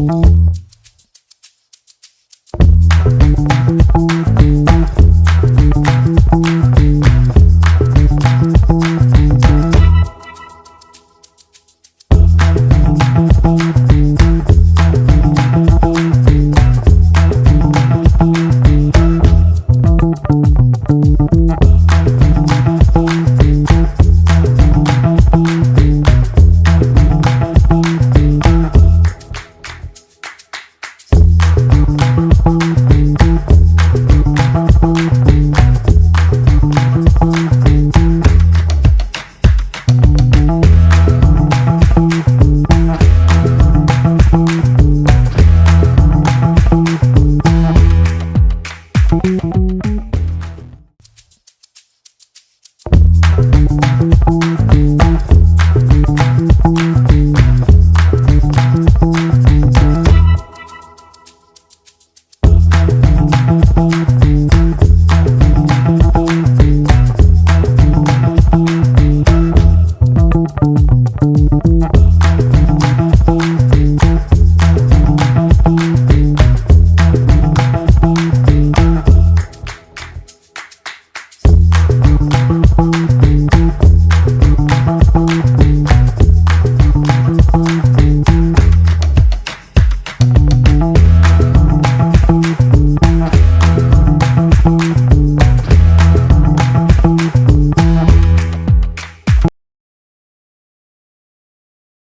Música